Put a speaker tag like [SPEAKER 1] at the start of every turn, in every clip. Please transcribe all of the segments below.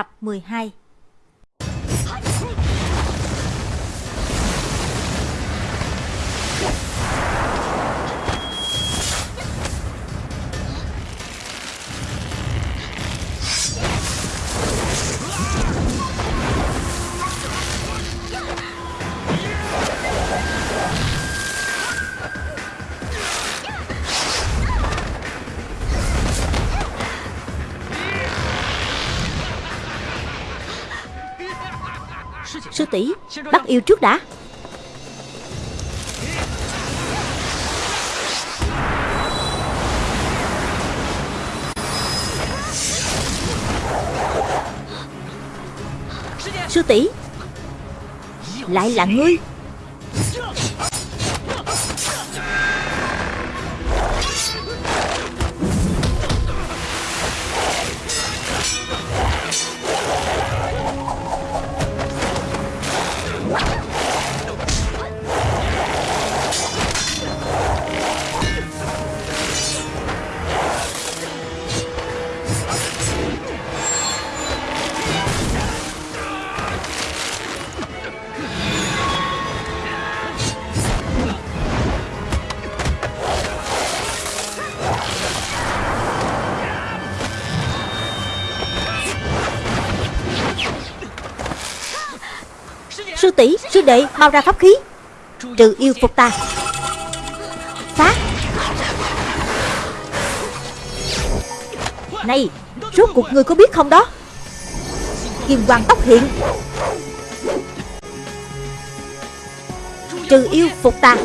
[SPEAKER 1] Tập 12 tỷ. Bắt yêu trước đã. Sư tỷ. Lại là ngươi. Sư tỷ, Sư đệ, Mau ra pháp khí. Trừ yêu phục ta. Phát Này, Rốt cuộc người có biết không đó? Kim hoàng tóc hiện. Trừ yêu phục ta.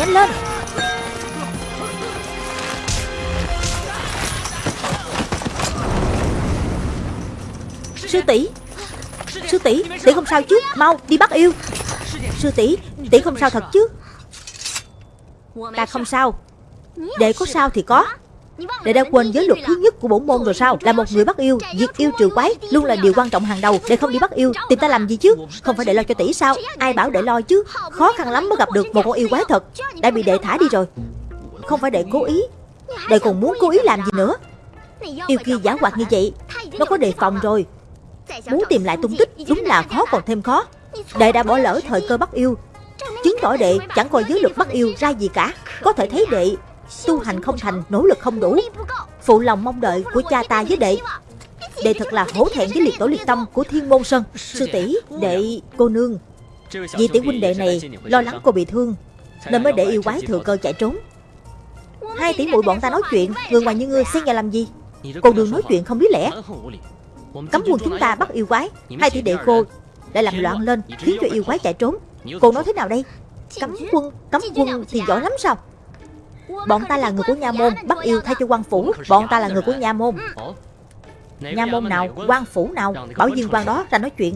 [SPEAKER 1] Nhanh lên Sư tỷ Sư tỷ Tỷ không sao chứ, Mau đi bắt yêu. Sư tỷ Tỷ không sao thật chứ. Ta không sao. Đệ có sao thì có. Đệ đã quên giới luật thứ nhất của bổn môn rồi sao? Là một người bắt yêu, Diệt yêu trừ quái, Luôn là điều quan trọng hàng đầu. Để không đi bắt yêu, Tìm ta làm gì chứ? Không phải để lo cho tỷ sao? Ai bảo để lo chứ? Khó khăn lắm mới gặp được một con yêu quái thật. Đã bị đệ thả đi rồi. Không phải đệ cố ý. Đệ còn muốn cố ý làm gì nữa? Yêu kia giả hoạt như vậy, Nó có đề phòng rồi. Muốn tìm lại tung tích, Đúng là khó còn thêm khó. Đệ đã bỏ lỡ thời cơ bắt yêu. Chứng tỏ đệ chẳng coi giới luật bắt yêu ra gì cả. Có thể thấy đệ Tu hành không thành, nỗ lực không đủ. Phụ lòng mong đợi của cha ta với đệ. Đệ thật là hổ thẹn với liệt tổ liệt tâm của thiên môn sơn. Sư tỷ đệ, cô nương. Vì tỷ huynh đệ này lo lắng cô bị thương Nên mới để yêu quái thừa cơ chạy trốn. Hai tỷ muội bọn ta nói chuyện Người ngoài như ngươi xen nhà làm gì? Cô đường nói chuyện không biết lẽ. Cấm quân chúng ta bắt yêu quái. Hai tỷ đệ cô lại làm loạn lên Khiến cho yêu quái chạy trốn. Cô nói thế nào đây? Cấm quân, cấm quân thì giỏi lắm sao? Bọn ta là người của nha môn Bắt yêu thay cho quan phủ. Bọn ta là người của nha môn. Nha môn nào, quan phủ nào Bảo viên quan đó ra nói chuyện.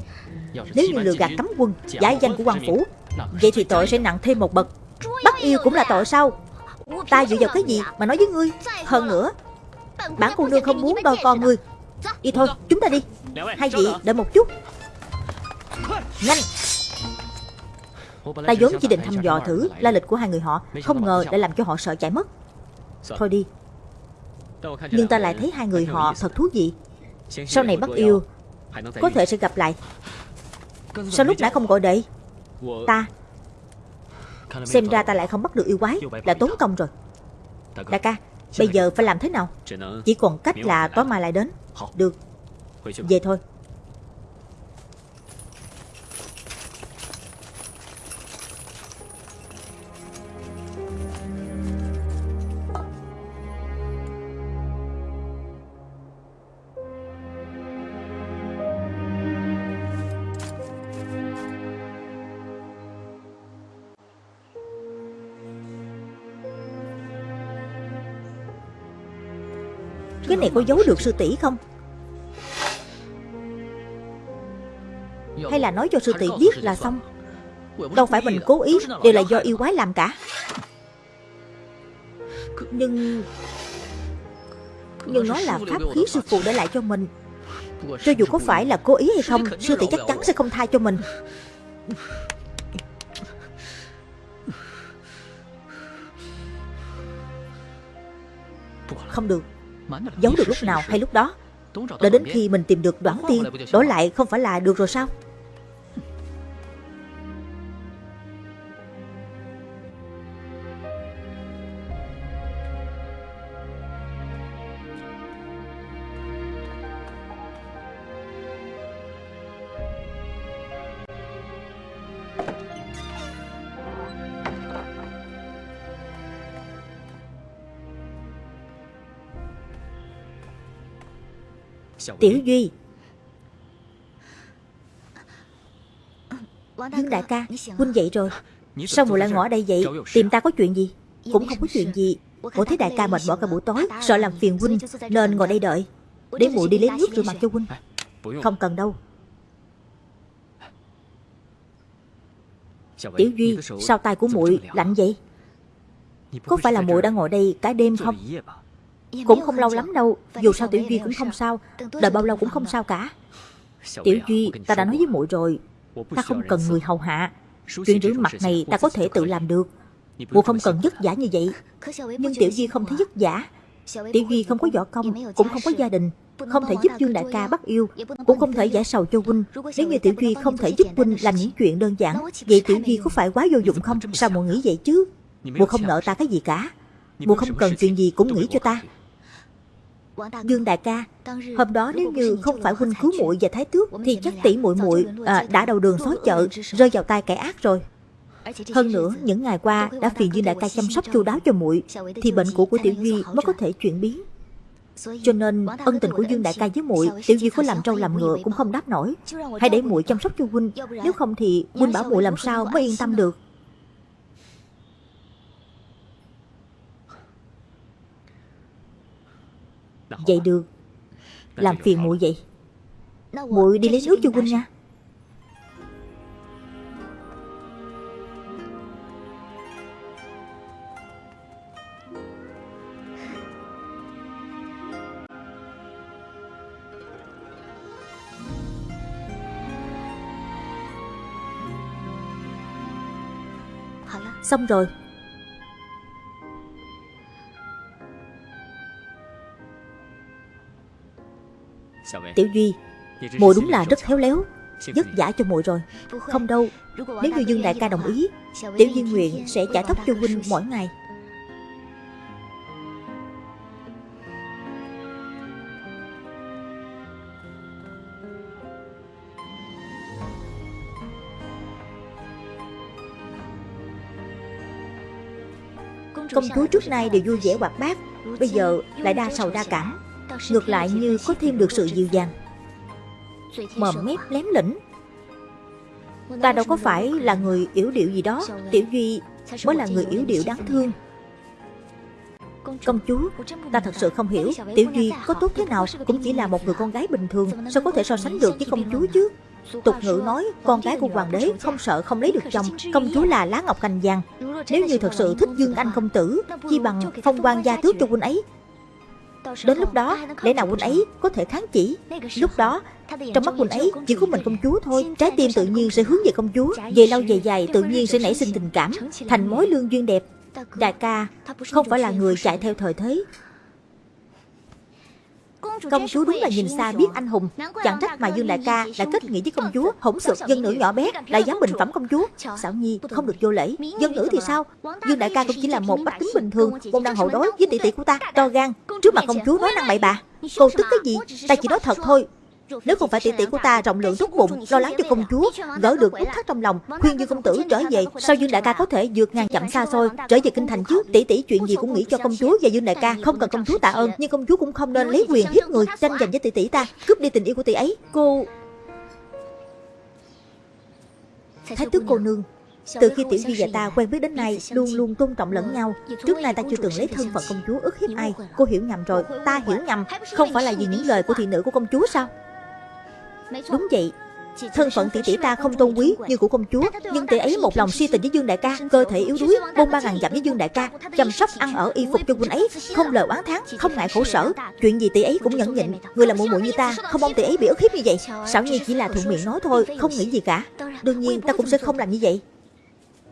[SPEAKER 1] Nếu như lừa gạt cấm quân Giả danh của quan phủ Vậy thì tội sẽ nặng thêm một bậc. Bắt yêu cũng là tội sao? Ta dựa vào cái gì mà nói với ngươi? Hơn nữa Bản cô nương không muốn đôi con ngươi. Đi thôi chúng ta đi. Hai vị đợi một chút. Nhanh. Ta vốn chỉ định thăm dò thử la lịch của hai người họ Không ngờ đã làm cho họ sợ chạy mất. Thôi đi. Nhưng ta lại thấy hai người họ thật thú vị. Sau này bắt yêu Có thể sẽ gặp lại. Sao lúc nãy không gọi đệ? Ta. Xem ra ta lại không bắt được yêu quái Là tốn công rồi. Đại ca Bây giờ phải làm thế nào? Chỉ còn cách là tối mai lại đến. Được. Về thôi có giấu được sư tỷ không? Hay là nói cho sư tỷ biết là xong? Đâu phải mình cố ý, Đều là do yêu quái làm cả. Nhưng Nhưng nó là pháp khí sư phụ để lại cho mình. Cho dù có phải là cố ý hay không, Sư tỷ chắc chắn sẽ không tha cho mình. Không được. Giấu được lúc nào hay lúc đó. Đợi đến khi mình tìm được đoán tiên, Đổi lại không phải là được rồi sao? Tiểu Duy. Dương đại ca Huynh dậy rồi. Sao muội lại ngỏ đây vậy? Tìm ta có chuyện gì? Cũng không có chuyện gì. Muội thấy đại ca mệt mỏi cả buổi tối Sợ làm phiền huynh Nên ngồi đây đợi. Để muội đi lấy nước rửa mặt cho huynh. Không cần đâu. Tiểu Duy Sao tay của muội lạnh vậy? Có phải là muội đã ngồi đây cả đêm không cũng không lâu lắm đâu. Dù sao Tiểu Duy cũng không sao. Đợi bao lâu cũng không sao cả. Tiểu Duy ta đã nói với muội rồi. Ta không cần người hầu hạ. Chuyện rửa mặt này ta có thể tự làm được. Muội không cần vất vả như vậy. Nhưng Tiểu Duy không thấy vất vả. Tiểu Duy không có võ công Cũng không có gia đình Không thể giúp Dương Đại ca bắt yêu Cũng không thể giải sầu cho huynh. Nếu như Tiểu Duy không thể giúp huynh làm những chuyện đơn giản Vậy Tiểu Duy có phải quá vô dụng không Sao muội nghĩ vậy chứ Muội không? nợ ta cái gì cả Muội không cần chuyện gì cũng nghĩ cho ta Dương đại ca, hôm đó nếu như không phải huynh cứu muội và thái tước thì chắc tỷ muội muội à, đã đầu đường xó chợ, rơi vào tay kẻ ác rồi. Hơn nữa, những ngày qua đã phiền Dương đại ca chăm sóc chu đáo cho muội, thì bệnh cũ của Tiểu Duy mới có thể chuyển biến. Cho nên ân tình của Dương đại ca với muội, Tiểu Duy có làm trâu làm ngựa cũng không đáp nổi. Hãy để muội chăm sóc cho huynh, nếu không thì huynh bảo muội làm sao mới yên tâm được. Vậy được. Làm phiền muội vậy. Muội đi lấy nước cho huynh nha. Xong rồi Tiểu Duy muội đúng là rất khéo léo Vất giả cho muội rồi. Không đâu Nếu như Dương Đại ca đồng ý Tiểu Duy nguyện sẽ trả tóc cho huynh mỗi ngày. Công chúa trước nay đều vui vẻ hoạt bát Bây giờ lại đa sầu đa cảm Ngược lại như có thêm được sự dịu dàng. Mồm mép lém lĩnh Ta đâu có phải là người yếu điệu gì đó Tiểu Duy mới là người yếu điệu đáng thương. Công chúa, ta thật sự không hiểu Tiểu Duy có tốt thế nào Cũng chỉ là một người con gái bình thường Sao có thể so sánh được với công chúa chứ? Tục ngữ nói con gái của hoàng đế không sợ không lấy được chồng Công chúa là lá ngọc cành vàng. Nếu như thật sự thích Dương Anh công tử Chi bằng phong quan gia tước cho quân ấy Đến lúc đó, lẽ nào huynh ấy có thể kháng chỉ? Lúc đó, trong mắt huynh ấy chỉ có mình công chúa thôi. Trái tim tự nhiên sẽ hướng về công chúa. Về lâu về dài tự nhiên sẽ nảy sinh tình cảm. Thành mối lương duyên đẹp Đại ca không phải là người chạy theo thời thế Công chúa đúng là nhìn xa biết anh hùng. Chẳng trách mà Dương Đại ca đã kết nghĩa với công chúa Hỗn sược dân nữ nhỏ bé Lại dám bình phẩm công chúa. Xảo Nhi không được vô lễ. Dân nữ thì sao? Dương Đại ca cũng chỉ là một bách tính bình thường Môn đang hậu đối với tỷ tỷ của ta To gan. Trước mặt công chúa nói năng bậy bạ Cô tức cái gì? Ta chỉ nói thật thôi nếu không phải tỷ tỷ của ta rộng lượng tốt bụng Lo lắng cho công chúa Gỡ được nút thắt trong lòng Khuyên Dương công tử trở về Sao Dương đại ca có thể vượt ngàn chậm xa xôi Trở về kinh thành chứ Tỷ tỷ chuyện gì cũng nghĩ cho công chúa và Dương đại ca Không cần công chúa tạ ơn Nhưng công chúa cũng không nên lấy quyền hiếp người Tranh giành với tỷ tỷ ta. Cướp đi tình yêu của tỷ ấy. Cô Thái tước cô nương từ khi Tiểu Duy và ta quen biết đến nay Luôn luôn tôn trọng lẫn nhau. Trước nay ta chưa từng lấy thân phận công chúa ức hiếp ai? Cô hiểu nhầm rồi Ta hiểu nhầm. Không phải là vì những lời của thị nữ của công chúa sao Đúng vậy. Thân phận tỷ tỷ ta không tôn quý như của công chúa Nhưng tỷ ấy một lòng si tình với Dương Đại ca Cơ thể yếu đuối Bôn ba ngàn dặm với Dương Đại ca Chăm sóc ăn ở y phục cho huynh ấy Không lời oán thán Không ngại khổ sở. Chuyện gì tỷ ấy cũng nhẫn nhịn Người là muội muội như ta Không mong tỷ ấy bị ức hiếp như vậy. Xảo Nhi chỉ là thuận miệng nói thôi Không nghĩ gì cả. Đương nhiên ta cũng sẽ không làm như vậy.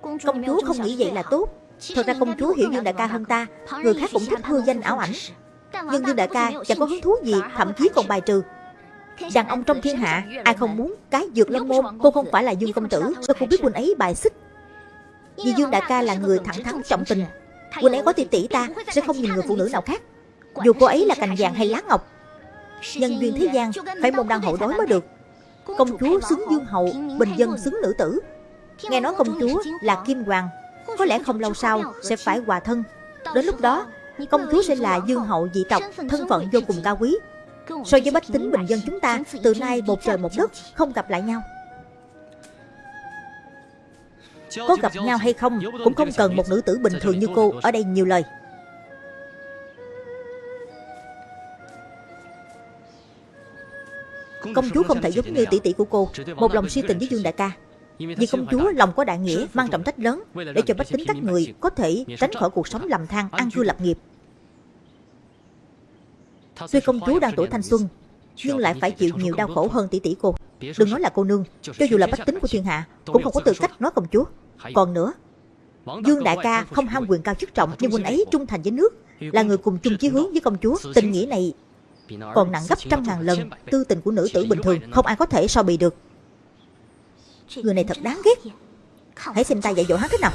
[SPEAKER 1] Công chúa không nghĩ vậy là tốt. Thật ra công chúa hiểu Dương Đại ca hơn ta. Người khác cũng thích hư danh ảo ảnh. Nhưng Dương Đại ca chẳng có hứng thú gì Thậm chí còn bài trừ Đàn ông trong thiên hạ, Ai không muốn cái dược lâm môn? Cô không phải là Dương công tử. Sao cô biết huynh ấy bài xích. Vì Dương đại ca là người thẳng thắn, trọng tình. Huynh ấy có tỷ tỷ ta, Sẽ không nhìn người phụ nữ nào khác. Dù cô ấy là cành vàng hay lá ngọc, Nhân duyên thế gian, Phải môn đăng hậu đối mới được. Công chúa xứng dương hậu, Bình dân xứng nữ tử. Nghe nói công chúa là kim hoàng, Có lẽ không lâu sau sẽ phải hòa thân. Đến lúc đó, Công chúa sẽ là dương hậu dị tộc, Thân phận vô cùng cao quý. So với bách tính bình dân chúng ta, Từ nay một trời một đất, Không gặp lại nhau. Có gặp nhau hay không, Cũng không cần một nữ tử bình thường như cô Ở đây nhiều lời. Công chúa không thể giống như tỷ tỷ của cô, Một lòng si tình với Dương Đại ca. Vì công chúa lòng có đại nghĩa, Mang trọng trách lớn, Để cho bách tính các người Có thể tránh khỏi cuộc sống lầm than, Ăn cư lập nghiệp. Tuy công chúa đang tuổi thanh xuân Nhưng lại phải chịu nhiều đau khổ hơn tỷ tỷ cô. Đừng nói là cô nương Cho dù là bách tính của thiên hạ Cũng không có tư cách nói công chúa. Còn nữa Dương đại ca không ham quyền cao chức trọng Nhưng huynh ấy trung thành với nước Là người cùng chung chí hướng với công chúa. Tình nghĩa này còn nặng gấp trăm ngàn lần Tư tình của nữ tử bình thường Không ai có thể so bì được. Người này thật đáng ghét. Hãy xem ta dạy dỗ hắn thế nào.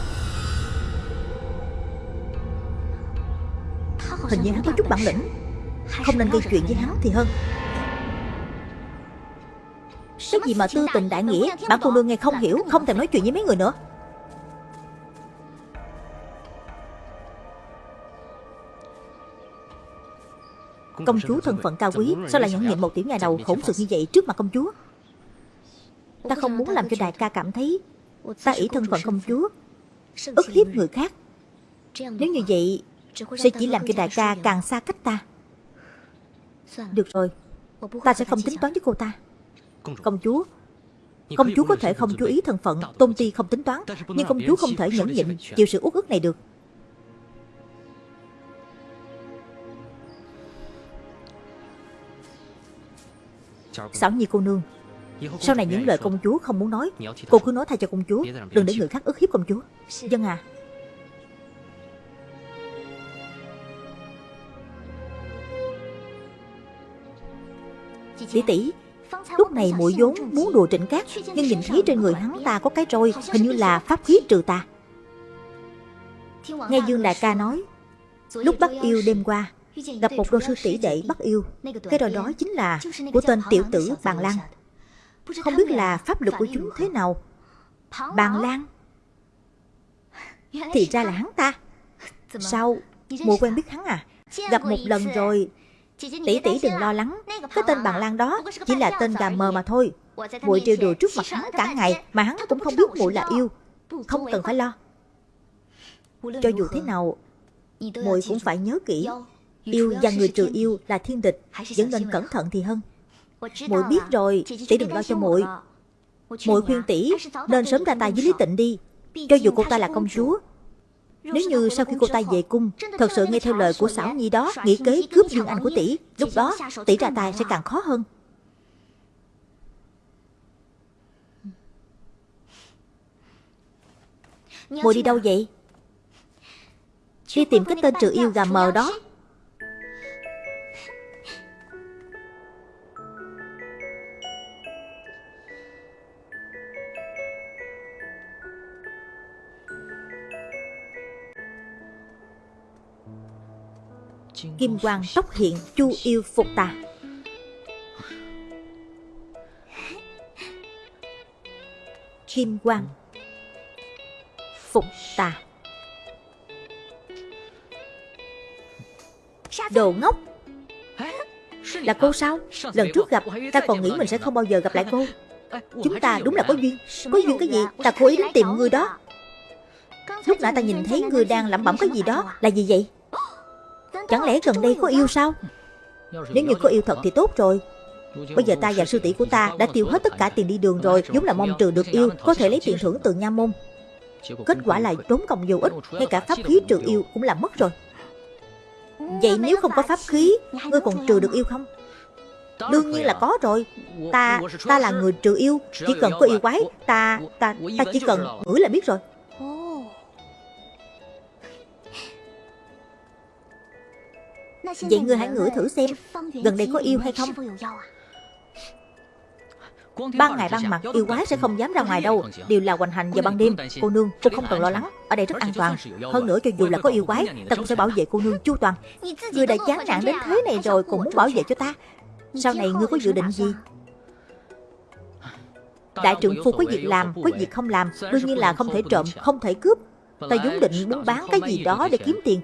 [SPEAKER 1] Hình như hắn có chút bản lĩnh không nên gây chuyện với hắn thì hơn. Cái gì mà tư tình đại nghĩa Bản cô nương nghe không hiểu, Không thèm nói chuyện với mấy người nữa. Công chúa thân phận cao quý, Sao lại nhẫn nhịn một tiểu nhà đầu khổng sự như vậy Trước mặt công chúa? Ta không muốn làm cho đại ca cảm thấy Ta ý thân phận công chúa, ức hiếp người khác. Nếu như vậy, Sẽ chỉ làm cho đại ca càng xa cách ta được rồi. Ta sẽ không tính toán với cô ta. Công chúa. Công chúa có thể không chú ý thân phận. Tôn ti không tính toán Nhưng công chúa không thể nhẫn nhịn Chịu sự uất ức này được. Xảo nhi cô nương. Sau này những lời công chúa không muốn nói Cô cứ nói thay cho công chúa Đừng để người khác ức hiếp công chúa. Dân à Tỷ tỷ, Lúc này muội vốn muốn đùa trịnh cát, Nhưng nhìn thấy trên người hắn ta có cái roi, Hình như là pháp khí trừ tà. Nghe Dương Đại ca nói, Lúc bắt yêu đêm qua, Gặp một đôi sư tỷ đệ bắt yêu. Cái roi đó chính là Của tên tiểu tử Bàn Lan. Không biết là pháp lực của chúng thế nào? Bàn Lan? Thì ra là hắn ta. Sao? Muội quen biết hắn à? Gặp một lần rồi Tỷ tỷ đừng lo lắng. Cái tên bằng lan đó Chỉ là tên gà mờ mà thôi. Muội trêu đùa trước mặt hắn cả ngày Mà hắn cũng không biết muội là yêu. Không cần phải lo. Cho dù thế nào muội cũng phải nhớ kỹ. Yêu. Và người trừ yêu là thiên địch. Vẫn nên cẩn thận thì hơn. Muội biết rồi Tỷ đừng lo cho muội muội khuyên tỷ Nên sớm ra tay với Lý Tịnh đi. Cho dù cô ta là công chúa nếu như sau khi cô ta về cung, Thật sự nghe theo lời của xảo nhi đó, Nghĩ kế cướp Dương Anh của tỷ, Lúc đó tỷ ra tay sẽ càng khó hơn. Mùi đi đâu vậy? Đi tìm cái tên trừ yêu gà mờ đó. Kim quang tóc hiện chu yêu phục tà. Kim quang Phục tà. Đồ ngốc. Là cô sao? Lần trước gặp, ta còn nghĩ mình sẽ không bao giờ gặp lại cô. Chúng ta đúng là có duyên. Có duyên cái gì? Ta cố ý đến tìm người đó. Lúc nãy ta nhìn thấy người đang lẩm bẩm cái gì đó, Là gì vậy? Chẳng lẽ gần đây có yêu sao? Nếu như có yêu thật thì tốt rồi. Bây giờ ta và sư tỷ của ta đã tiêu hết tất cả tiền đi đường rồi Giống là mong trừ được yêu, Có thể lấy tiền thưởng từ nha môn. Kết quả là trốn công vô ích, Ngay cả pháp khí trừ yêu cũng làm mất rồi. Vậy nếu không có pháp khí, Ngươi còn trừ được yêu không? Đương nhiên là có rồi. Ta ta là người trừ yêu. Chỉ cần có yêu quái, Ta ta ta chỉ cần ngửi là biết rồi. Vậy ngươi hãy ngửi thử xem, Gần đây có yêu hay không? Ban ngày ban mặt, yêu quái sẽ không dám ra ngoài đâu. Đều là hoành hành vào ban đêm. Cô nương cô không cần lo lắng. Ở đây rất an toàn. Hơn nữa, cho dù là có yêu quái, Ta cũng sẽ bảo vệ cô nương chu toàn. Ngươi đã chán nản đến thế này rồi, còn muốn bảo vệ cho ta? Sau này ngươi có dự định gì? Đại trưởng phu có việc làm, Có việc không làm. Đương nhiên là không thể trộm, Không thể cướp. Ta vốn định muốn bán cái gì đó để kiếm tiền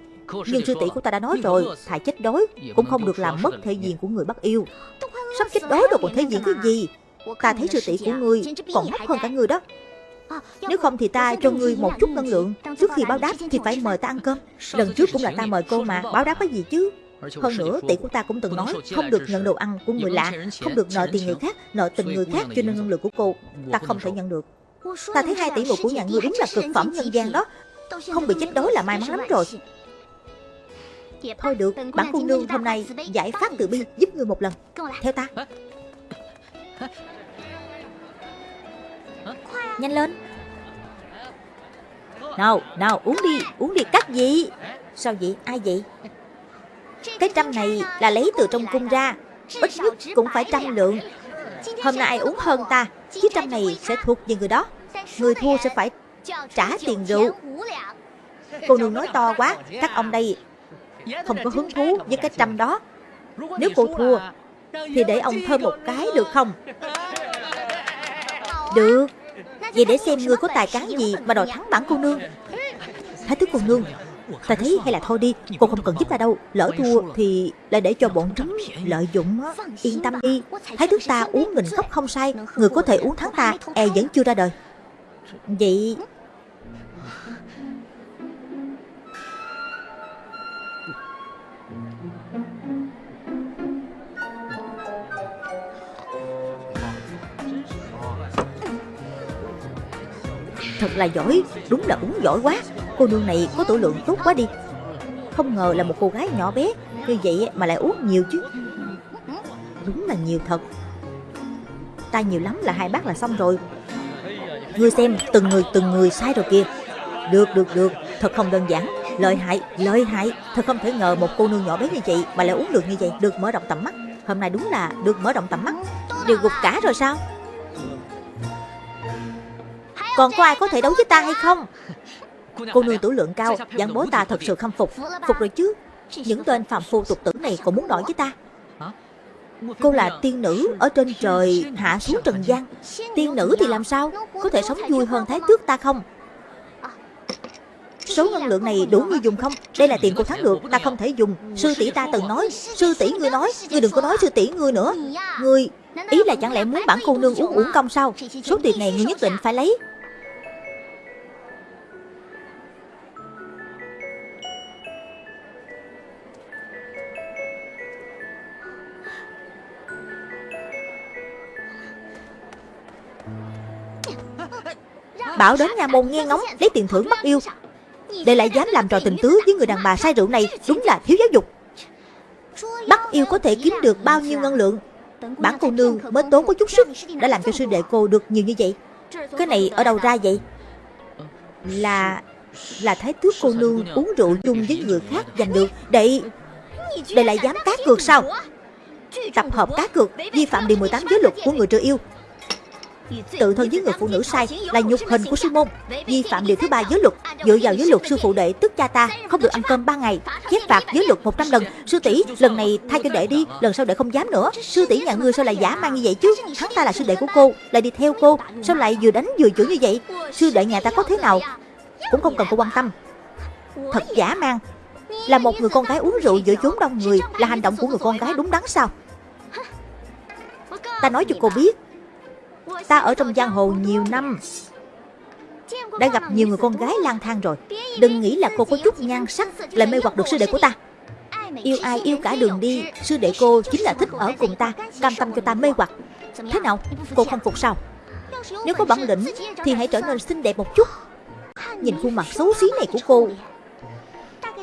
[SPEAKER 1] nhưng sư tỷ của ta đã nói rồi Thà chết đói Cũng không được làm mất thể diện của người bắt yêu Sắp chết đói rồi còn thể diện cái gì Ta thấy sư tỷ của ngươi còn hấp hơn cả người đó Nếu không thì ta cho ngươi một chút năng lượng Trước khi báo đáp thì phải mời ta ăn cơm Lần trước cũng là ta mời cô mà Báo đáp cái gì chứ hơn nữa, tỷ của ta cũng từng nói không được nhận đồ ăn của người lạ, không được nợ tiền người khác, nợ tình người khác cho nên năng lượng của cô. Ta không thể nhận được. Ta thấy hai tỷ muội của nhà ngươi đúng là cực phẩm nhân gian đó. Không bị chết đói là may mắn lắm rồi. Thôi được, bản cô nương hôm nay giải phát từ bi giúp ngươi một lần. Theo ta. Nhanh lên. Nào, nào uống đi, uống đi cắt gì Sao vậy, ai vậy? Cái trăm này là lấy từ trong cung ra. Ít nhất cũng phải trăm lượng. Hôm nay ai uống hơn ta. Chiếc trăm này sẽ thuộc về người đó. Người thua sẽ phải trả tiền rượu. Cô nương nói to quá Các ông đây không có hứng thú với cái trăm đó. Nếu cô thua Thì để ông thơm một cái được không? Được. Vậy để xem ngươi có tài cán gì Mà đòi thắng bản cô nương. Thái thức cô nương. Ta thấy hay là thôi đi Cô không cần giúp ta đâu. Lỡ thua thì lại để cho bọn chúng lợi dụng Yên tâm đi. Thái thức ta uống nghìn cốc không sai Người có thể uống thắng ta E vẫn chưa ra đời. Vậy Thật là giỏi, Đúng là uống giỏi quá. Cô nương này có tổ lượng tốt quá đi. Không ngờ là một cô gái nhỏ bé, Như vậy mà lại uống nhiều chứ. Đúng là nhiều thật. Ta nhiều lắm là hai bát là xong rồi. Ngươi xem, từng người từng người sai rồi kìa. Được được được. Thật không đơn giản. Lợi hại lợi hại. Thật không thể ngờ một cô nương nhỏ bé như vậy Mà lại uống được như vậy, Được mở rộng tầm mắt. Hôm nay đúng là được mở rộng tầm mắt. Đều gục cả rồi sao? Còn có ai có thể đấu với ta hay không? Cô nương tuổi lượng cao Giảng bố ta thật sự khâm phục. Phục rồi chứ, Những tên phạm phu tục tử này còn muốn đổi với ta. Cô là tiên nữ Ở trên trời, hạ xuống trần gian. Tiên nữ thì làm sao? Có thể sống vui hơn thái tước ta không? Số ngân lượng này đủ ngươi dùng không? Đây là tiền của thắng được Ta không thể dùng. Sư tỷ ta từng nói, Sư tỷ ngươi nói, Ngươi đừng có nói sư tỷ ngươi nữa. Ngươi, Ý là chẳng lẽ muốn bản cô nương uống uổng công sao? Số tiền này ngươi nhất định phải lấy. Bảo đến nhà môn nghe ngóng, Lấy tiền thưởng bắt yêu. Để lại dám làm trò tình tứ với người đàn bà say rượu này Đúng là thiếu giáo dục. Bắt yêu có thể kiếm được bao nhiêu ngân lượng? Bản cô nương mới tốn có chút sức Đã làm cho sư đệ cô được nhiều như vậy. Cái này ở đâu ra vậy? Là Là thái tước cô nương uống rượu chung với người khác giành được. Đệ Đệ lại dám cá cược sao? Tập hợp cá cược, Vi phạm điều 18 giới luật của người trừ yêu. Tự thân với người phụ nữ sai là nhục hình của sư môn Vi phạm điều thứ ba giới luật. Dựa vào giới luật sư phụ đệ tức cha ta Không được ăn cơm 3 ngày, Chép phạt giới luật 100 lần. Sư tỷ, lần này thay cho đệ đi, Lần sau đệ không dám nữa. Sư tỷ nhà ngươi sao lại giả mang như vậy chứ? Hắn ta là sư đệ của cô, Lại đi theo cô. Sao lại vừa đánh vừa chửi như vậy? Sư đệ nhà ta có thế nào? Cũng không cần cô quan tâm. Thật giả mang. Là một người con gái uống rượu giữa chốn đông người, Là hành động của người con gái đúng đắn sao? Ta nói cho cô biết Ta ở trong giang hồ nhiều năm. Đã gặp nhiều người con gái lang thang rồi. Đừng nghĩ là cô có chút nhan sắc Lại mê hoặc được sư đệ của ta. Yêu ai yêu cả đường đi Sư đệ cô chính là thích ở cùng ta, Cam tâm cho ta mê hoặc. Thế nào? Cô không phục sao? Nếu có bản lĩnh, thì hãy trở nên xinh đẹp một chút. Nhìn khuôn mặt xấu xí này của cô.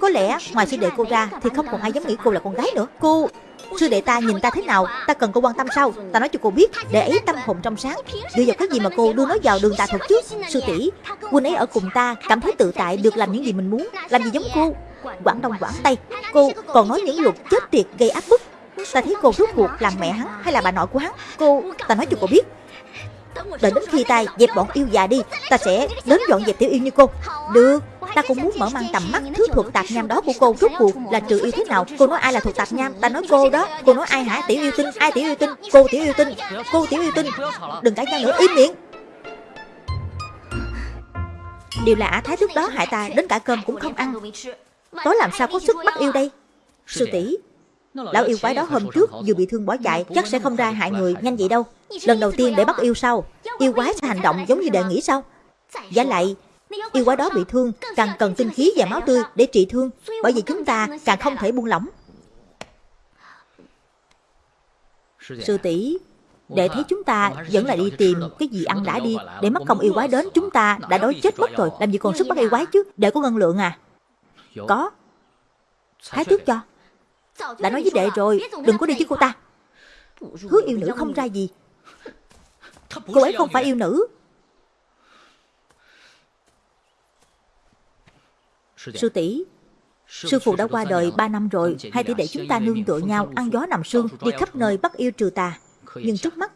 [SPEAKER 1] Có lẽ ngoài sư đệ cô ra, Thì không còn ai dám nghĩ cô là con gái nữa. Cô Sư đệ ta nhìn ta thế nào, Ta cần cô quan tâm sao? Ta nói cho cô biết, Để ấy tâm hồn trong sáng. Đưa vào cái gì mà cô đưa nó vào đường tà thuật chứ? Sư tỷ quân ấy ở cùng ta, Cảm thấy tự tại được làm những gì mình muốn. Làm gì giống cô? Quảng Đông, Quảng Tây. Cô còn nói những luật chết tiệt, gây áp bức. Ta thấy cô rút cuộc làm mẹ hắn hay là bà nội của hắn? Cô, Ta nói cho cô biết. Đợi đến khi ta dẹp bọn yêu già đi, Ta sẽ đến dọn dẹp tiểu yêu như cô. Được, Ta cũng muốn mở mang tầm mắt thứ thuộc tạp nham đó của cô. Rốt cuộc là trừ yêu thế nào? Cô nói ai là thuộc tạp nham? Ta nói cô đó. Cô nói ai hả? Tiểu yêu tinh. Ai tiểu yêu tinh? Cô tiểu yêu tinh. Cô tiểu yêu tinh. Đừng cãi nhau nữa. Im miệng. Điều là thái thức đó hại ta đến cả cơm cũng không ăn. Tối làm sao có sức bắt yêu đây? Sư tỷ Lão yêu quái đó hôm trước vừa bị thương bỏ chạy Chắc sẽ không ra hại người nhanh vậy đâu. Lần đầu tiên để bắt yêu sau. Yêu quái sẽ hành động giống như đệ nghĩ sao Giả lại Yêu quái đó bị thương Càng cần tinh khí và máu tươi để trị thương. Bởi vì chúng ta càng không thể buông lỏng. Sư tỷ Đệ thấy chúng ta vẫn là đi tìm cái gì ăn đã đi. Để mất công yêu quái đến Chúng ta đã đói chết mất rồi. Làm gì còn sức bắt yêu quái chứ? Đệ có ngân lượng à. Có Thái tước cho đã nói với đệ rồi, Đừng có đi với cô ta. Hứa yêu nữ không ra gì. Cô ấy không phải yêu nữ. Sư tỷ, Sư phụ đã qua đời 3 năm rồi, Hai tỷ đệ chúng ta nương tựa nhau, Ăn gió nằm sương Đi khắp nơi bắt yêu trừ tà. Nhưng trước mắt,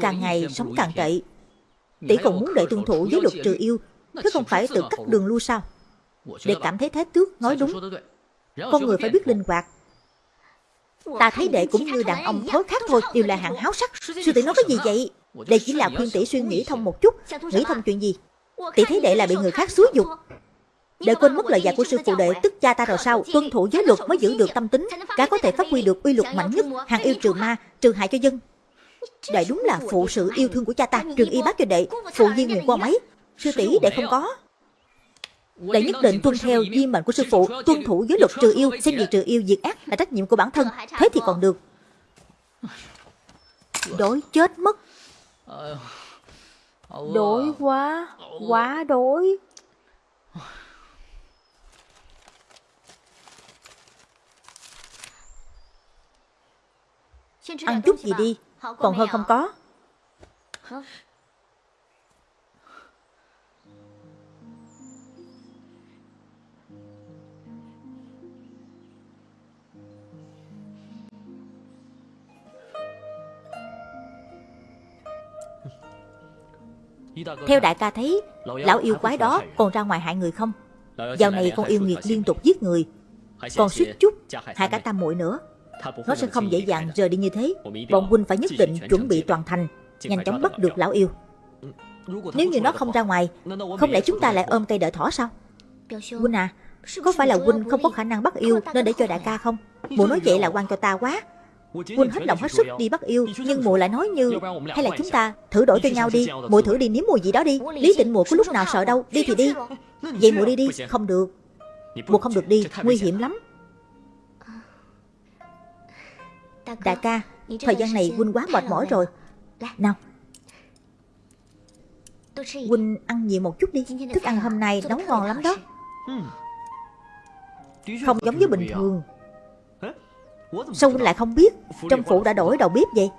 [SPEAKER 1] Càng ngày sống càng tệ. Tỷ còn muốn đệ tuân thủ giới luật trừ yêu, Thế không phải tự cắt đường lui sao? Để cảm thấy Thái Tước, nói đúng. Con người phải biết linh hoạt. Ta thấy đệ cũng như đàn ông thối khác thôi Đều là hạng háo sắc. Sư tỷ nói cái gì vậy? Đệ chỉ là khuyên tỷ suy nghĩ thông một chút Nghĩ thông chuyện gì? Tỷ thấy đệ là bị người khác xúi dục. để quên mất lời dạy của sư phụ đệ tức cha ta rồi sao? Tuân thủ giới luật mới giữ được tâm tính. Cả có thể phát huy được uy lực mạnh nhất Hàng yêu trừ ma, trừ hại cho dân. Đệ đúng là phụ sự yêu thương của cha ta Trường y bác cho đệ. Phụ viên nguồn qua mấy? Sư tỷ đệ không có Đệ nhất định tuân theo di mệnh của sư phụ Tuân thủ giới luật trừ yêu Xem việc trừ yêu diệt ác là trách nhiệm của bản thân. Thế thì còn được. Đói chết mất. Đói quá Quá đói Ăn chút gì đi Còn hơn không có Theo đại ca thấy Lão yêu quái đó còn ra ngoài hại người không? Dạo này con yêu nghiệt liên tục giết người. Còn suýt chút hại cả tam muội nữa. Nó sẽ không dễ dàng rời đi như thế. Bọn huynh phải nhất định chuẩn bị toàn thành Nhanh chóng bắt được lão yêu. Nếu như nó không ra ngoài Không lẽ chúng ta lại ôm cây đợi thỏ sao? Huynh à Có phải là huynh không có khả năng bắt yêu Nên để cho đại ca không? Mụ nói vậy là quan cho ta quá Huynh hết lòng hết sức đi bắt yêu Nhưng mụ lại nói như Hay là chúng ta thử đổi cho nhau đi Mụ thử đi nếm mùi gì đó đi. Lý tịnh mụ có lúc nào sợ đâu? Đi thì đi Vậy mụ đi đi Không được. Mụ không được đi Nguy hiểm lắm. Đại ca Thời gian này Huynh quá mệt mỏi rồi. Nào. Huynh ăn nhiều một chút đi. Thức ăn hôm nay nấu ngon lắm đó. Không giống với bình thường Sao Huynh lại không biết Trong phủ đã đổi đầu bếp vậy.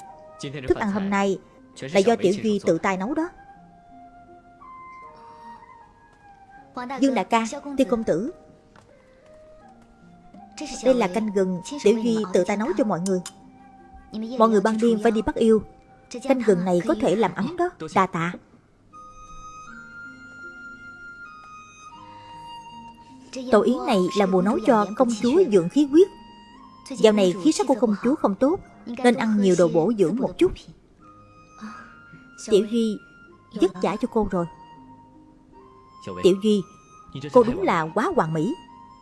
[SPEAKER 1] Thức ăn hôm nay Là do Tiểu Duy tự tay nấu đó. Dương đại ca Tiêu công tử. Đây là canh gừng Tiểu Duy tự tay nấu cho mọi người. Mọi người ban đêm phải đi bắt yêu. Canh gừng này có thể làm ấm đó Đà tạ. Tổ yến này là bùa nấu cho công chúa dưỡng khí huyết. Dạo này khí sắc của công chúa không tốt Nên ăn nhiều đồ bổ dưỡng một chút. Tiểu Duy Dứt trả cho cô rồi. Tiểu Duy Cô đúng là quá hoàn mỹ.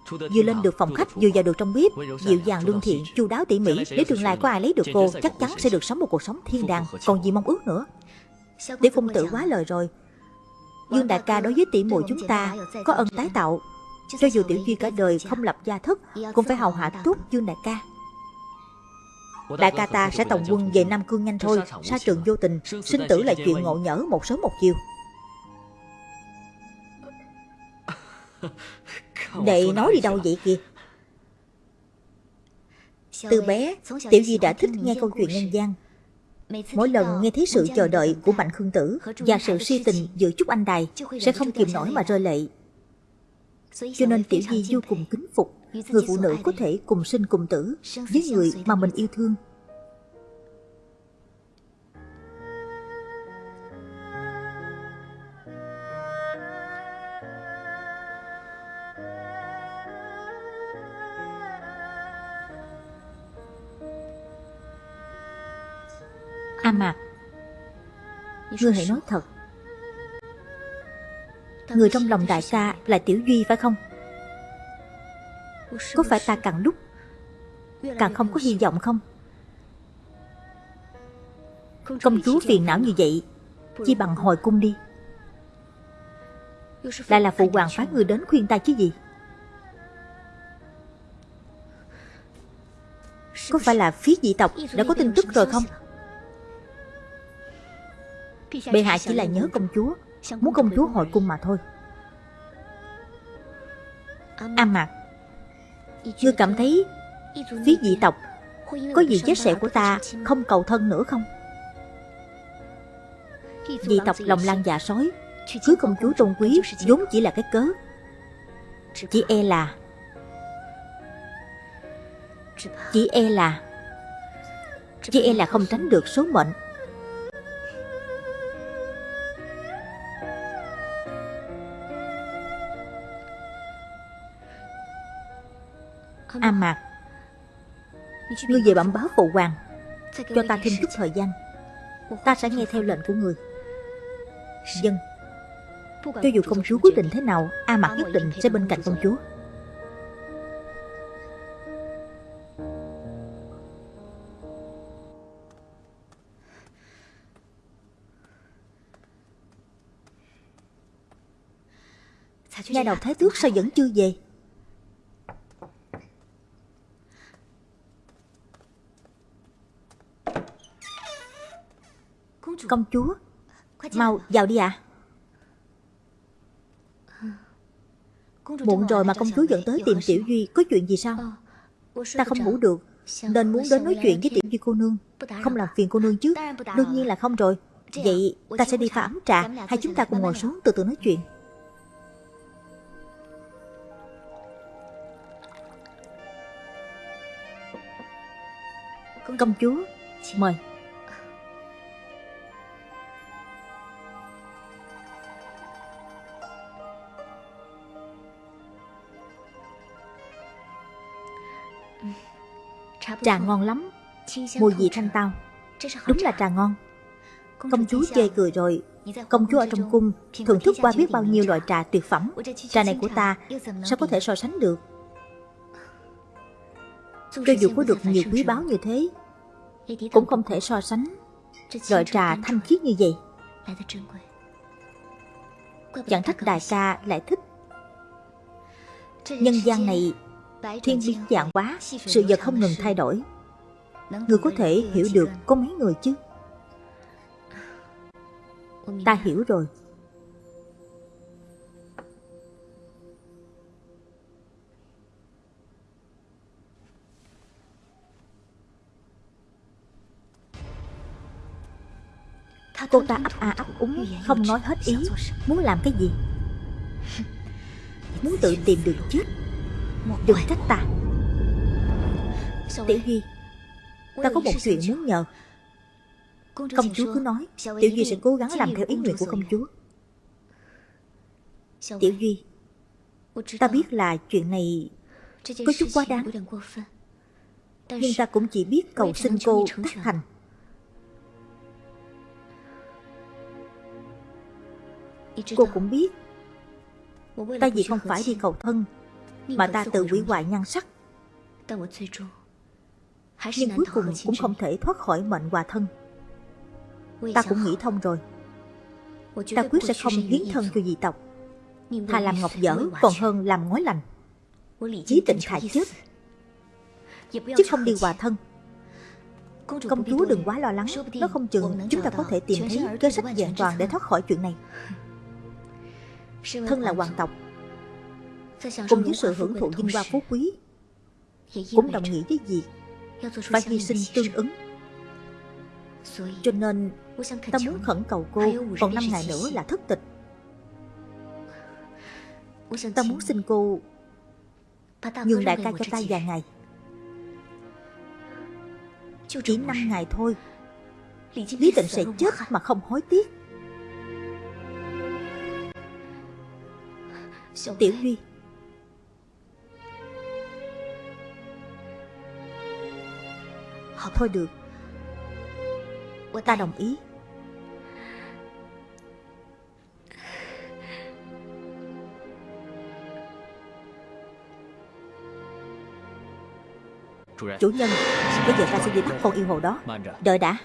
[SPEAKER 1] Vừa lên được phòng khách vừa vào được trong bếp Dịu dàng lương thiện, chu đáo tỉ mỉ. Nếu tương lai có ai lấy được cô Chắc chắn sẽ được sống một cuộc sống thiên đàng Còn gì mong ước nữa. Tiểu công tử quá lời rồi Dương đại ca đối với tỷ muội chúng ta Có ơn tái tạo cho dù Tiểu Duy cả đời không lập gia thất Cũng phải hầu hạ tốt Dương đại ca. Đại ca ta sẽ tổng quân về Nam Cương nhanh thôi, Sa trường vô tình, Sinh tử là chuyện ngộ nhỡ một sớm một chiều. Đệ nói đi đâu vậy kìa? Từ bé, Tiểu Duy đã thích nghe câu chuyện nhân gian. Mỗi lần nghe thấy sự chờ đợi của Mạnh Khương Tử và sự si tình giữa Trúc Anh Đài sẽ không kìm nổi mà rơi lệ. Cho nên Tiểu Di vô cùng kính phục người phụ nữ có thể cùng sinh cùng tử với người mà mình yêu thương. A Mạc. Ngươi hãy nói thật Người trong lòng đại ca là Tiểu Duy phải không? Có phải ta càng lúc Càng không có hy vọng không? Công chúa phiền não như vậy, chi bằng hồi cung đi Lại là phụ hoàng phái người đến khuyên ta chứ gì Có phải là phía dị tộc đã có tin tức rồi không? Bệ hạ chỉ là nhớ công chúa Muốn công chúa hồi cung mà thôi. A Mạc Ngươi cảm thấy Phía dị tộc Có gì vết sẹo của ta Không cầu thân nữa không? Dị tộc lòng lan dạ sói Cưới công chúa tôn quý vốn chỉ là cái cớ. Chỉ e là Chỉ e là Chỉ e là không tránh được số mệnh A Mạc. Ngươi về bẩm báo phụ hoàng Cho ta thêm chút thời gian. Ta sẽ nghe theo lệnh của người. Dân Cho dù công chúa quyết định thế nào A Mạc nhất định sẽ bên cạnh công chúa. Nhà đầu Thái Tước sao vẫn chưa về Công chúa. Mau vào đi ạ. À. Muộn rồi mà công chúa dẫn tới tìm Tiểu Duy Có chuyện gì sao? Ta không ngủ được Nên muốn đến nói chuyện với Tiểu Duy cô nương. Không làm phiền cô nương chứ. Đương nhiên là không rồi. Vậy ta sẽ đi pha ấm trà. Hai chúng ta cùng ngồi xuống từ từ nói chuyện. Công chúa Mời Trà ngon lắm. Mùi vị thanh tao. Đúng là trà ngon. Công chúa chê cười rồi. Công chúa ở trong cung Thưởng thức qua biết bao nhiêu loại trà tuyệt phẩm. Trà này của ta Sao có thể so sánh được? Cho dù có được nhiều quý báu như thế, Cũng không thể so sánh Loại trà thanh khiết như vậy. Chẳng trách đại ca lại thích. Nhân gian này Thiên biến dạng quá Sự vật không ngừng thay đổi. Người có thể hiểu được có mấy người chứ? Ta hiểu rồi. Cô ta ấp a ấp úng Không nói hết ý. Muốn làm cái gì? Muốn tự tìm đường chết Đừng trách ta Tiểu Duy Ta có một chuyện muốn nhờ. Công chúa cứ nói Tiểu Duy sẽ cố gắng làm theo ý nguyện của công chúa. Tiểu Duy Ta biết là chuyện này Có chút quá đáng. Nhưng ta cũng chỉ biết cầu xin cô tác thành. Cô cũng biết. Ta vì không phải đi cầu thân mà ta tự hủy hoại nhan sắc. Nhưng cuối cùng cũng không thể thoát khỏi mệnh hòa thân. Ta cũng nghĩ thông rồi. Ta quyết sẽ không hiến thân cho dị tộc. Thà làm ngọc dở còn hơn làm ngói lành. Chí tịnh thà chết. Chứ không đi hòa thân. Công chúa đừng quá lo lắng. Nó không chừng chúng ta có thể tìm thấy kế sách vẹn toàn để thoát khỏi chuyện này. Thân là hoàng tộc. Cùng với sự hưởng thụ vinh hoa phú quý Cũng đồng nghĩa với việc Phải hy sinh tương ứng. Cho nên Ta muốn khẩn cầu cô Còn 5 ngày nữa là thất tịch. Ta muốn xin cô Nhường đại ca cho ta vài ngày. Chỉ 5 ngày thôi. Lý tịnh sẽ chết mà không hối tiếc. Tiểu Duy Thôi được. Ta đồng ý. Chủ nhân, Bây giờ ta sẽ đi bắt con yêu hồ đó. Đợi đã.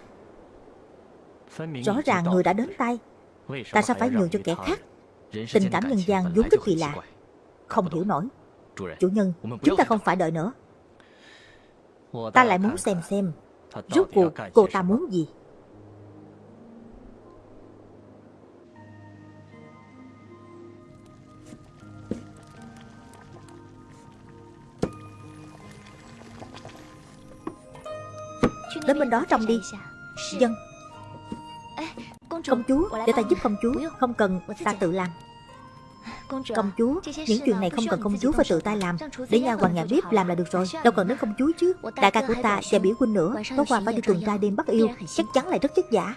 [SPEAKER 1] Rõ ràng người đã đến tay. Ta sao phải nhường cho kẻ khác. Tình cảm nhân gian vốn rất kỳ lạ. Không hiểu nổi. Chủ nhân, Chúng ta không phải đợi nữa. Ta lại muốn xem xem Rốt cuộc cô ta muốn gì. Đến bên đó trông đi. Dân. Công chúa Để ta giúp công chúa. Không cần ta tự làm Công chúa Những chuyện này không cần công chúa phải tự tay làm. Để nha hoàng nhà bếp làm là được rồi. Đâu cần đến công chúa chứ. Đại ca của ta và biểu huynh nữa. Tối qua phải đi tuần tra đêm bắt yêu. Chắc chắn lại rất vất vả.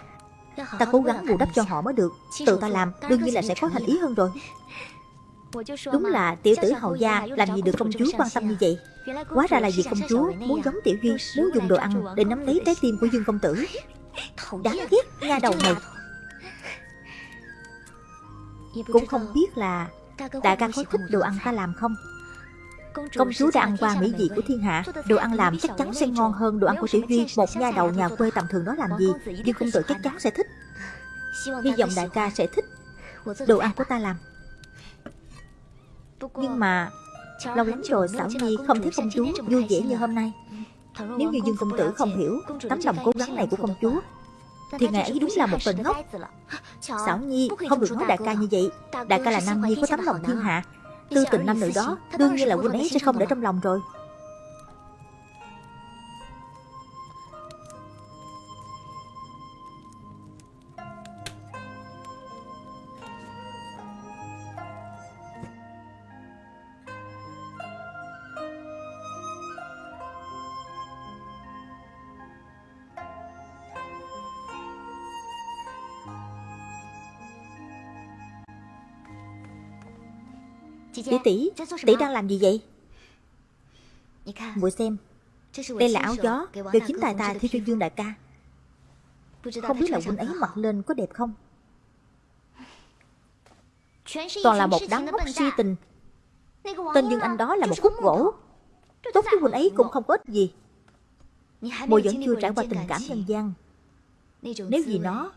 [SPEAKER 1] Ta cố gắng bù đắp cho họ mới được. Tự ta làm. Đương nhiên là sẽ có thành ý hơn rồi. Đúng là tiểu tử hầu gia làm gì được công chúa quan tâm như vậy. Hóa ra là vì công chúa muốn giống tiểu duy Muốn dùng đồ ăn để nắm lấy trái tim của dương công tử. Đáng ghét nha. đầu này Cũng không biết là Đại ca có thích đồ ăn ta làm không? Công chúa đã ăn qua mỹ vị của thiên hạ. Đồ ăn làm chắc chắn sẽ ngon hơn đồ ăn của tiểu duy. Một nha đầu nhà quê tầm thường đó làm gì Dương công tử chắc chắn sẽ thích. Hy vọng đại ca sẽ thích Đồ ăn của ta làm. Nhưng mà Lâu lắm rồi Xảo Nhi không thấy công chúa vui vẻ như hôm nay. Nếu như Dương Công Tử không hiểu Tấm lòng cố gắng này của công chúa thì ngài ấy đúng là một tên ngốc. Xảo Nhi không được nói đại ca như vậy. Đại ca là nam nhi có tấm lòng thiên hạ. Tư tình nam nữ đó Đương nhiên là huynh ấy sẽ không để trong lòng rồi. Với tỷ, tỷ đang làm gì vậy? Muội xem, đây là áo gió được chính tài ta thi cho Dương đại ca. Không biết là huynh ấy mặc lên có đẹp không? Toàn là một đám ngốc si tình. Tên Dương Anh đó là một khúc gỗ. Tốt với huynh ấy cũng không có ích gì. Muội vẫn chưa trải qua tình cảm nhân gian. Nếu vì nó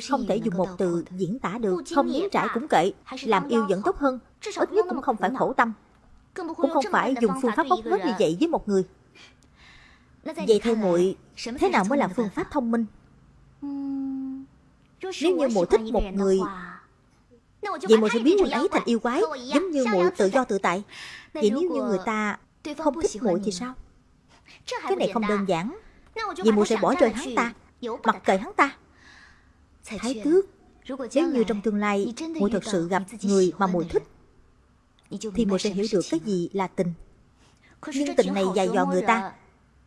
[SPEAKER 1] không thể dùng một từ diễn tả được Không nếm trải cũng kệ Làm yêu vẫn tốt hơn Ít nhất cũng không phải khổ tâm. Cũng không phải dùng phương pháp bóc hết như vậy với một người. Vậy theo muội Thế nào mới là phương pháp thông minh? Nếu như muội thích một người Vậy muội sẽ biến người ấy thành yêu quái Giống như muội tự do tự tại. Vậy nếu như người ta không thích muội thì sao? Cái này không đơn giản. Vậy muội sẽ bỏ rơi hắn ta. Mặc kệ hắn ta Thái tước Nếu như trong tương lai muội thật sự gặp người mà muội thích Thì muội sẽ hiểu được cái gì? là tình. Nhưng tình này dài dò người ta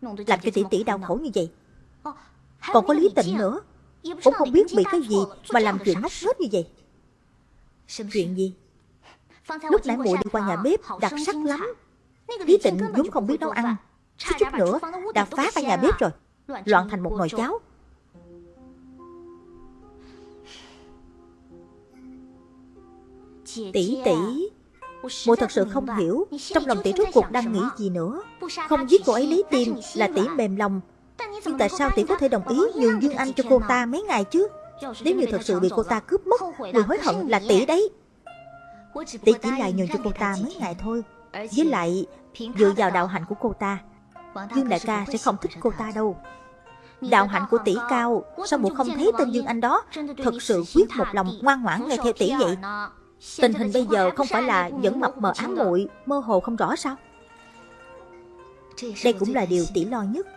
[SPEAKER 1] Làm cho tỷ tỷ đau khổ như vậy. Còn có lý tịnh nữa. Cũng không biết bị cái gì Mà làm chuyện ngốc hết như vậy. Chuyện gì? Lúc nãy muội đi qua nhà bếp Đặc sắc lắm. Lý tịnh vốn không biết nấu ăn. Chút chút nữa đã phá cả nhà bếp rồi. Loạn thành một nồi cháo Tỷ tỷ. Mụ thật sự không hiểu. Trong lòng tỷ rốt cuộc đang nghĩ gì nữa? Không giết cô ấy lấy tim là tỷ mềm lòng. Nhưng tại sao tỷ có thể đồng ý? nhường Dương Anh cho cô ta mấy ngày chứ. Nếu như thật sự bị cô ta cướp mất Người hối hận là tỷ đấy. Tỷ chỉ là nhường cho cô ta mấy ngày thôi. Với lại Dựa vào đạo hạnh của cô ta. Dương đại ca sẽ không thích cô ta đâu. Đạo hạnh của tỷ cao Sao muội không thấy tên Dương Anh đó Thật sự quyết một lòng ngoan ngoãn nghe theo tỷ vậy Tình hình bây giờ không phải là vẫn mập mờ ám muội Mơ hồ không rõ sao? Đây cũng là điều tỷ lo nhất.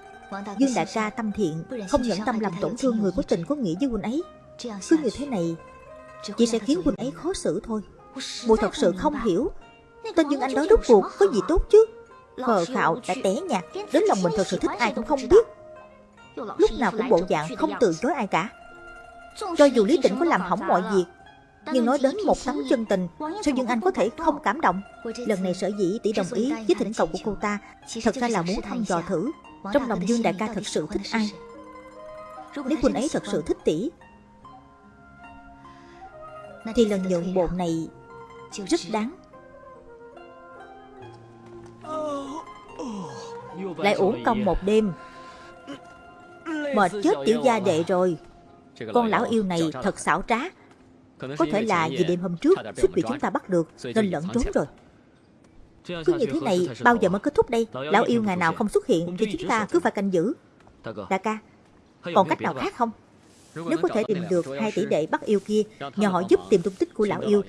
[SPEAKER 1] Dương đại ca tâm thiện Không nhẫn tâm làm tổn thương người có tình có nghĩa với huynh ấy. Cứ như thế này Chỉ sẽ khiến huynh ấy khó xử thôi. Muội thật sự không hiểu. Tên Dương Anh đó rốt cuộc có gì tốt chứ? Khờ khạo đã té nhạt Đến lòng mình thật sự thích ai cũng không biết. Lúc nào cũng bộ dạng không từ chối ai cả. Cho dù Lý Tĩnh có làm hỏng mọi việc Nhưng nói đến một tấm chân tình Sao Dương Anh có thể không cảm động? Lần này sở dĩ tỷ đồng ý với thỉnh cầu của cô ta Thật ra là muốn thăm dò thử. Trong lòng Dương đại ca thật sự thích ai? Nếu Quỳnh ấy thật sự thích tỷ Thì lần nhượng bộ này Rất đáng. Lại uổng công một đêm. Mệt chết tiểu gia đệ rồi. Con lão yêu này thật xảo trá Có thể là vì đêm hôm trước Suýt bị chúng ta bắt được Nên lẫn trốn rồi. Cứ như thế này bao giờ mới kết thúc đây? Lão yêu ngày nào không xuất hiện Thì chúng ta cứ phải canh giữ. Đại ca Còn cách nào khác không? Nếu có thể tìm được hai tỷ đệ bắt yêu kia Nhờ họ giúp tìm tung tích của lão yêu.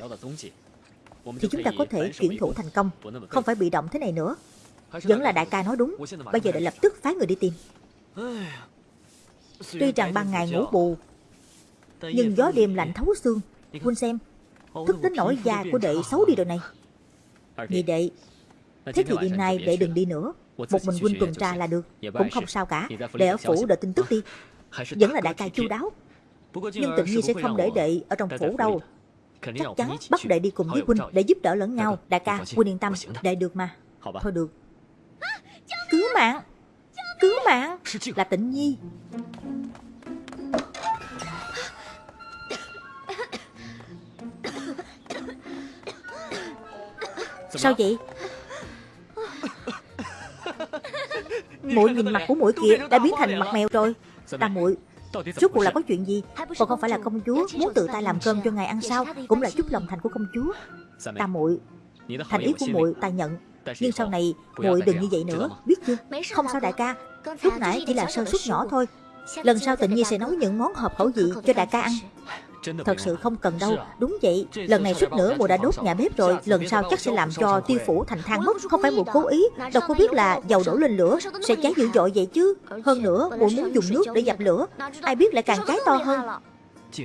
[SPEAKER 1] Thì chúng ta có thể chuyển thủ thành công. Không phải bị động thế này nữa. Vẫn là đại ca nói đúng. Bây giờ đã lập tức phái người đi tìm. Tuy rằng ban ngày ngủ bù Nhưng gió đêm lạnh thấu xương Huynh xem. Thức đến nỗi da của đệ xấu đi rồi này. Vì đệ. Thế thì đêm nay đệ đừng đi nữa. Một mình huynh tuần tra là được Cũng không sao cả. Đệ ở phủ đợi tin tức đi. Vẫn là đại ca chu đáo. Nhưng tự nhiên sẽ không để đệ ở trong phủ đâu. Chắc chắn bắt đệ đi cùng với huynh Để giúp đỡ lẫn nhau. Đại ca huynh yên tâm. Đệ được mà. Thôi được. Cứu mạng. Cứu mạng. Là tịnh nhi Sao vậy? Muội nhìn mặt của muội kia Đã biến thành mặt mèo rồi. Tam muội Rốt cuộc là có chuyện gì? Còn không phải là công chúa Muốn tự tay làm cơm cho ngài ăn sao? Cũng là chút lòng thành của công chúa. Tam muội Thành ý của muội ta nhận. Nhưng sau này muội đừng như vậy nữa Biết chưa? Không sao đại ca. Lúc nãy chỉ là sơ suất nhỏ thôi. Lần sau tự nhiên sẽ nấu những món hợp khẩu vị cho đại ca ăn Thật sự không cần đâu Đúng vậy Lần này suýt nữa mùa đã đốt nhà bếp rồi Lần sau chắc sẽ làm cho tiêu phủ thành than mất. Không phải mùa cố ý Đâu có biết là dầu đổ lên lửa Sẽ cháy dữ dội vậy chứ? Hơn nữa mùa muốn dùng nước để dập lửa. Ai biết lại càng cháy to hơn?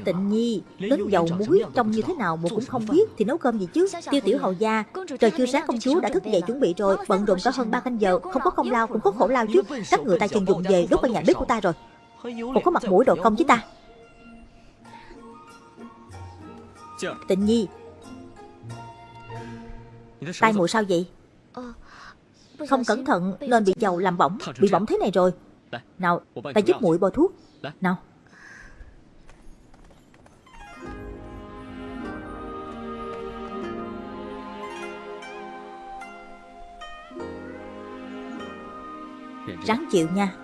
[SPEAKER 1] Tịnh nhi, đến dầu muối trông như thế nào mụ cũng không biết Thì nấu cơm gì chứ? Tiêu tiểu hầu gia, trời chưa sáng công chúa đã thức dậy chuẩn bị rồi Bận rộn cả hơn 3 canh giờ Không có công lao cũng có khổ lao chứ Các người ta chân dùng về đốt vào nhà bếp của ta rồi Còn có mặt mũi độ công với ta Tịnh Nhi. Tai mùi sao vậy? Không cẩn thận nên bị dầu làm bỏng Bị bỏng thế này rồi. Nào ta giúp muội bôi thuốc. Nào. Ráng chịu nha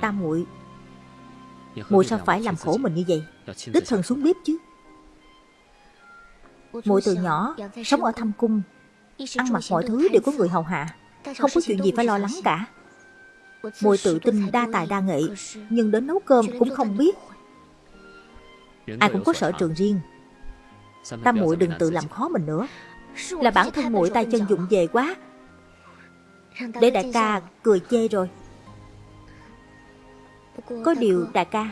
[SPEAKER 1] Tam muội. Muội sao phải làm khổ mình như vậy? Đích thân xuống bếp chứ. Muội từ nhỏ Sống ở thâm cung Ăn mặc mọi thứ đều có người hầu hạ. Không có chuyện gì phải lo lắng cả. Muội tự tin đa tài đa nghệ Nhưng đến nấu cơm cũng không biết. Ai cũng có sở trường riêng. Tam muội đừng tự làm khó mình nữa. Là bản thân muội tay chân dụng về quá. Để đại ca cười chê rồi có điều đại ca,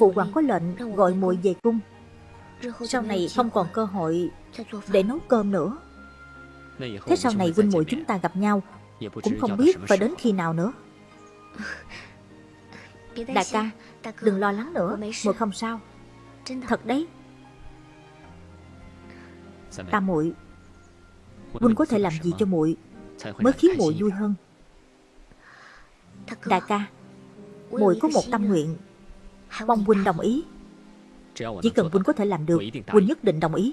[SPEAKER 1] Phụ hoàng có lệnh gọi muội về cung. Sau này không còn cơ hội Để nấu cơm nữa. Thế sau này huynh muội chúng ta gặp nhau, Cũng không biết phải đến khi nào nữa. Đại ca, Đừng lo lắng nữa, Muội không sao. Thật đấy. Ta muội, Huynh có thể làm gì cho muội Mới khiến muội vui hơn. Đại ca Mỗi có một tâm nguyện. Mong huynh đồng ý. Chỉ cần huynh có thể làm được, huynh nhất định đồng ý.